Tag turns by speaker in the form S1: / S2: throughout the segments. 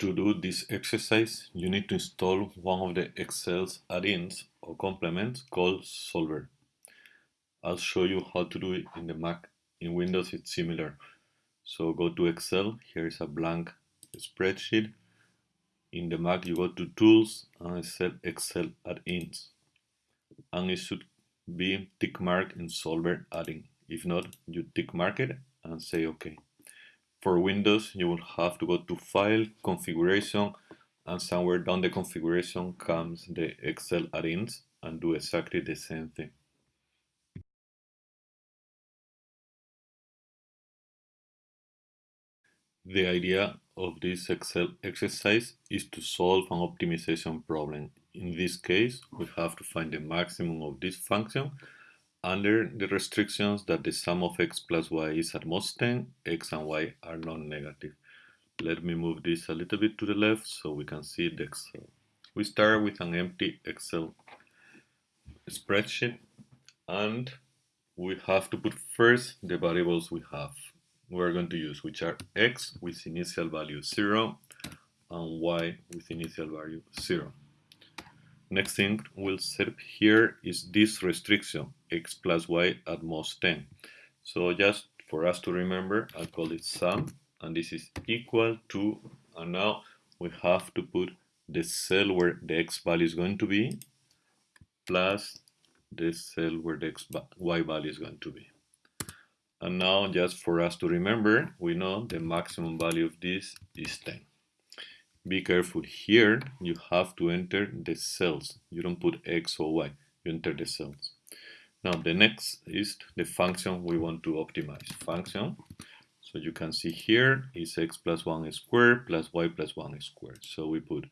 S1: To do this exercise, you need to install one of the Excel's add-ins or complements called Solver. I'll show you how to do it in the Mac. In Windows, it's similar. So go to Excel. Here is a blank spreadsheet. In the Mac, you go to Tools and set Excel add-ins. And it should be tick mark in Solver add-in. If not, you tick mark it and say OK. For Windows, you will have to go to File, Configuration, and somewhere down the configuration comes the Excel add-ins and do exactly the same thing. The idea of this Excel exercise is to solve an optimization problem. In this case, we have to find the maximum of this function under the restrictions that the sum of x plus y is at most 10, x and y are non-negative. Let me move this a little bit to the left so we can see the Excel. We start with an empty Excel spreadsheet and we have to put first the variables we have. We're going to use which are x with initial value 0 and y with initial value 0. Next thing we'll set here is this restriction, x plus y at most 10. So just for us to remember, I'll call it sum, and this is equal to, and now we have to put the cell where the x value is going to be, plus the cell where the x, y value is going to be. And now, just for us to remember, we know the maximum value of this is 10. Be careful here, you have to enter the cells. You don't put X or Y, you enter the cells. Now the next is the function we want to optimize. Function, so you can see here is x plus 1 squared plus y plus 1 squared. So we put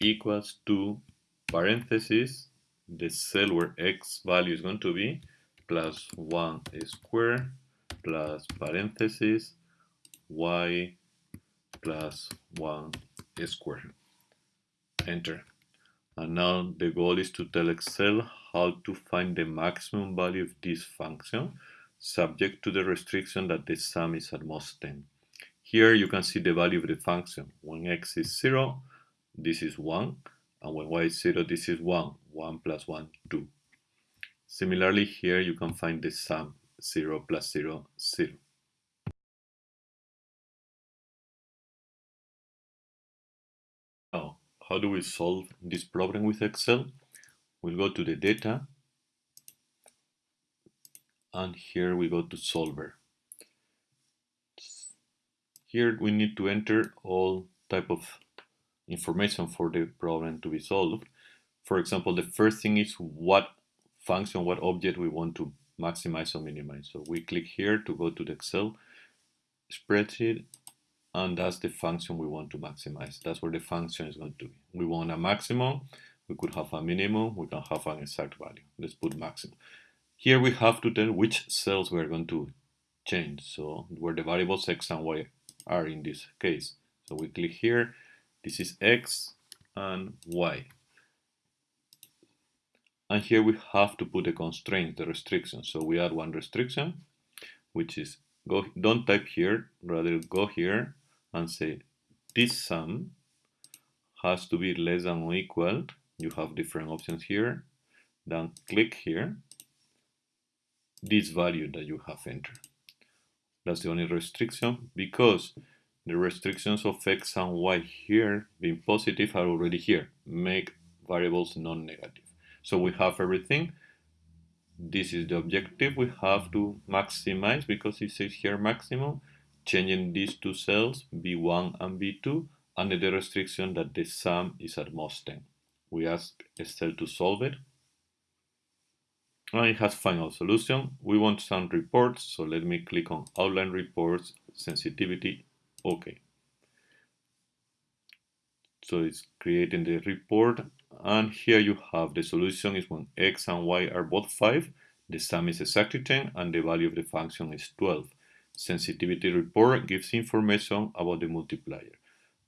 S1: equals to parentheses, the cell where x value is going to be, plus 1 squared plus parentheses y plus 1 squared. Enter. And now the goal is to tell Excel how to find the maximum value of this function subject to the restriction that the sum is at most 10. Here you can see the value of the function. When x is 0, this is 1, and when y is 0, this is 1. 1 plus 1, 2. Similarly, here you can find the sum 0 plus 0, 0. How do we solve this problem with Excel? We'll go to the data and here we go to solver. Here we need to enter all type of information for the problem to be solved. For example, the first thing is what function, what object we want to maximize or minimize. So we click here to go to the Excel spreadsheet and that's the function we want to maximize. That's where the function is going to be. We want a maximum, we could have a minimum, we can have an exact value. Let's put maximum. Here we have to tell which cells we're going to change, so where the variables x and y are in this case. So we click here, this is x and y. And here we have to put the constraint, the restriction. So we add one restriction, which is go don't type here, rather go here and say this sum has to be less than or equal you have different options here then click here this value that you have entered. That's the only restriction because the restrictions of x and y here being positive are already here. Make variables non-negative. So we have everything. This is the objective we have to maximize because it says here maximum changing these two cells, B1 and B2, under the restriction that the sum is at most 10. We ask Excel to solve it. And it has final solution. We want some reports, so let me click on Outline Reports, Sensitivity, OK. So it's creating the report, and here you have the solution is when x and y are both 5, the sum is exactly 10, and the value of the function is 12 sensitivity report gives information about the multiplier.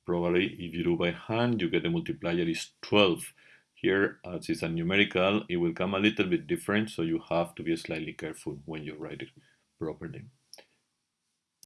S1: Probably if you do by hand, you get the multiplier is 12. Here, as it's a numerical, it will come a little bit different, so you have to be slightly careful when you write it properly.